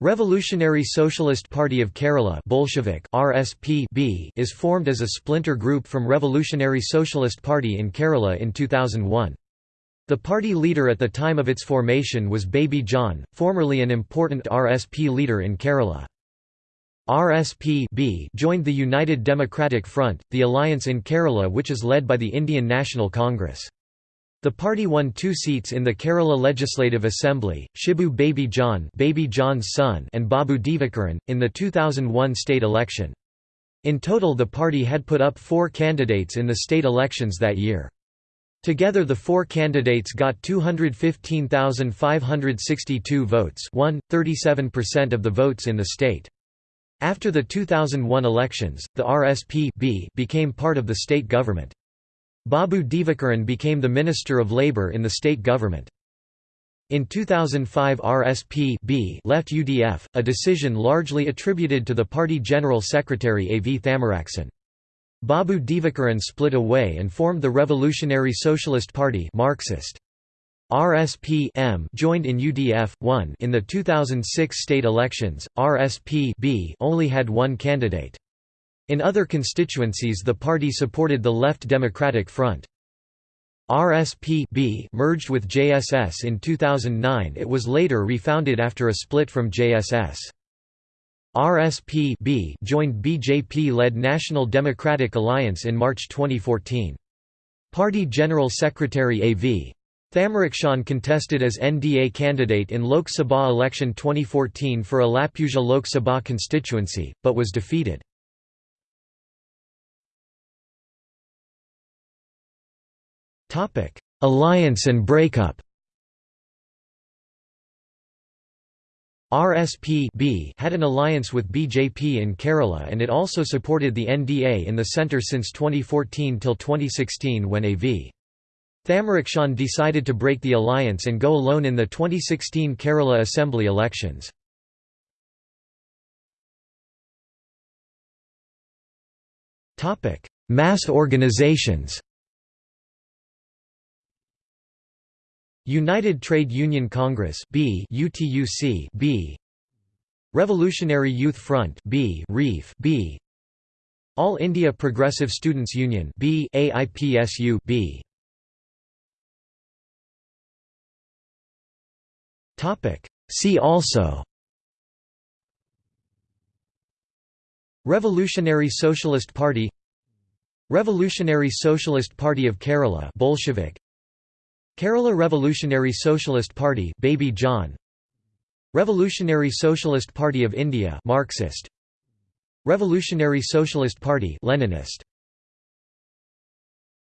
Revolutionary Socialist Party of Kerala Bolshevik RSP is formed as a splinter group from Revolutionary Socialist Party in Kerala in 2001. The party leader at the time of its formation was Baby John, formerly an important RSP leader in Kerala. RSP joined the United Democratic Front, the alliance in Kerala which is led by the Indian National Congress. The party won two seats in the Kerala Legislative Assembly, Shibu Baby John Baby John's son and Babu Divakaran, in the 2001 state election. In total the party had put up four candidates in the state elections that year. Together the four candidates got 215,562 votes 1, 37% of the votes in the state. After the 2001 elections, the RSP became part of the state government. Babu Divakaran became the Minister of Labour in the state government. In 2005 RSP left UDF, a decision largely attributed to the party General Secretary A. V. Thamarakshan. Babu Divakaran split away and formed the Revolutionary Socialist Party Marxist. RSP joined in UDF 1 in the 2006 state elections. RSP only had one candidate. In other constituencies the party supported the Left Democratic Front. RSP merged with JSS in 2009 it was later refounded after a split from JSS. RSP joined BJP-led National Democratic Alliance in March 2014. Party General Secretary A.V. Thamarakshan contested as NDA candidate in Lok Sabha election 2014 for Alappuzha Lok Sabha constituency, but was defeated. Alliance and breakup RSP had an alliance with BJP in Kerala and it also supported the NDA in the centre since 2014 till 2016 when AV. Thamarakshan decided to break the alliance and go alone in the 2016 Kerala Assembly elections. Mass organizations United Trade Union Congress B UTUC B. Revolutionary Youth Front B REF B. All India Progressive Students Union B AIPSU B. Topic. See also Revolutionary Socialist Party Revolutionary Socialist Party of Kerala Bolshevik Kerala Revolutionary Socialist Party Baby John. Revolutionary Socialist Party of India Marxist. Revolutionary Socialist Party Leninist